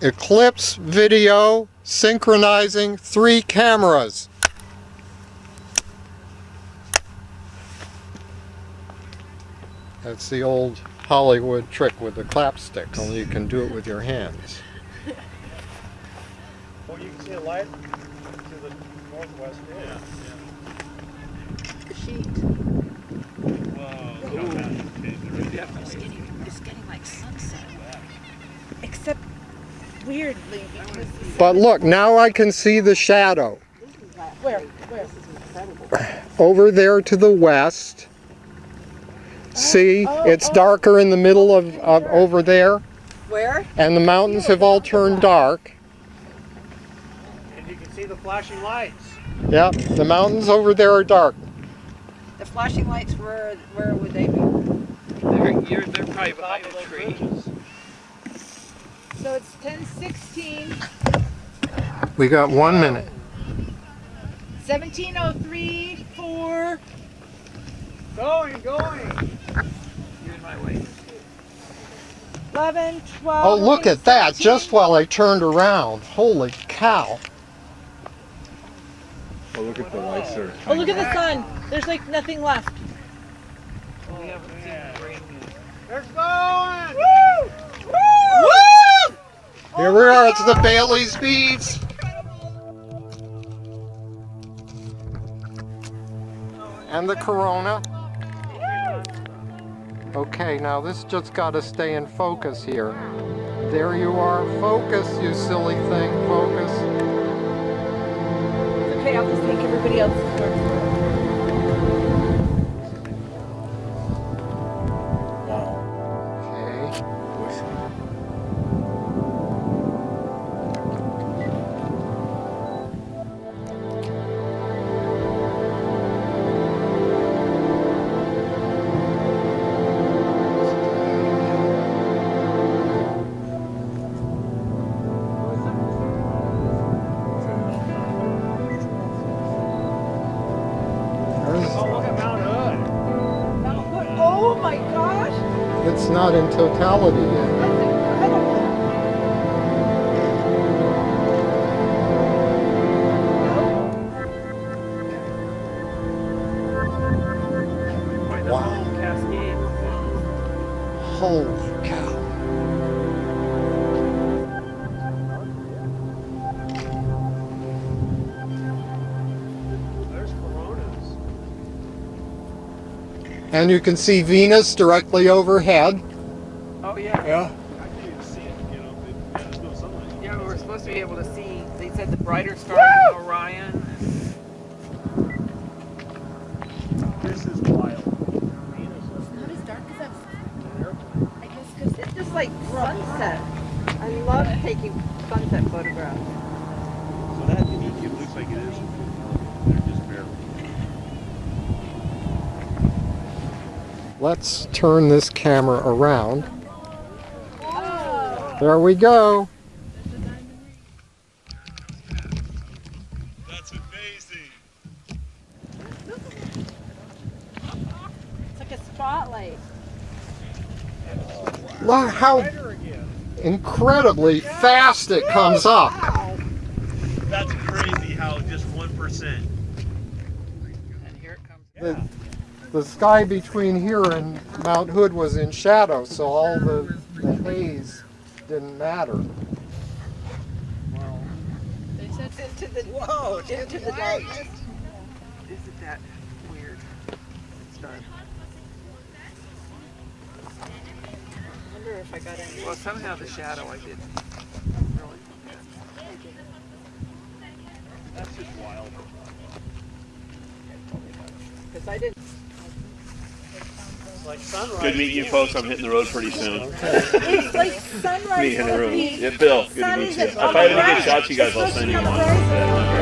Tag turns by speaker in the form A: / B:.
A: Eclipse Video synchronizing three cameras. That's the old Hollywood trick with the clapstick, only you can do it with your hands.
B: Well, you can see a light to the northwest. Yeah.
C: The sheet.
B: Whoa.
C: It's getting, it's getting like sunset. Except weirdly
A: But look, now I can see the shadow.
C: where where
A: Over there to the west. See,
C: oh, oh
A: it's
C: oh.
A: darker in the middle of, of over there,
C: where?
A: and the mountains have all turned dark.
B: And you can see the flashing lights.
A: Yep, the mountains over there are dark.
C: The flashing lights where where would they be?
D: They're, you're, they're probably behind
B: the
D: a
B: those
D: tree.
B: bridges.
C: So it's ten sixteen.
A: We got one minute.
C: 1703 4
B: Going, going.
D: You're in my way.
C: 11 12
A: Oh, look at that, just while I turned around. Holy cow.
E: Oh, look at the lights there.
C: Oh, look at the sun. There's like nothing left.
D: We haven't seen the rain yet.
B: They're going.
C: Woo! Woo!
A: Here we the Baily's Beads. And the Corona. Okay, now this just got to stay in focus here. There you are. Focus, you silly thing. Focus.
C: Okay, I'll just take everybody else's
A: It's not in totality yet. Wow. Holy And you can see Venus directly overhead.
D: Oh yeah.
A: Yeah.
B: I can't even see it, you know. yeah, there's no sunlight.
D: Yeah, we were supposed to be able to see. They said the brighter stars in Orion.
B: This is wild.
C: Not as dark as I guess because it's just like sunset. I love taking sunset photographs.
E: So that peak, it looks like it is. They're just barely.
A: Let's turn this camera around. There we go.
E: That's amazing.
C: It's like a spotlight.
A: Look how incredibly fast it comes up.
E: That's crazy how just 1%.
D: And here it comes.
A: The, the sky between here and Mount Hood was in shadow, so all the, the haze didn't matter.
C: Into the whoa, into the darkness.
D: Isn't that weird? It's dark.
C: I wonder if I got any.
D: Well, somehow the shadow I did really.
B: That's just wild.
C: Because I didn't.
B: It's like sunrise.
E: Good meeting you folks. I'm hitting the road pretty soon.
C: It's like sunrise.
E: Meet in the
C: on
E: room. Yeah, Bill. Good to meet you. If I have
C: the
E: any good
C: right.
E: shots, you guys, I'll send you one.